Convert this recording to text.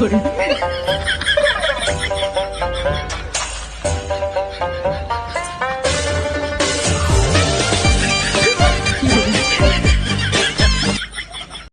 所有人。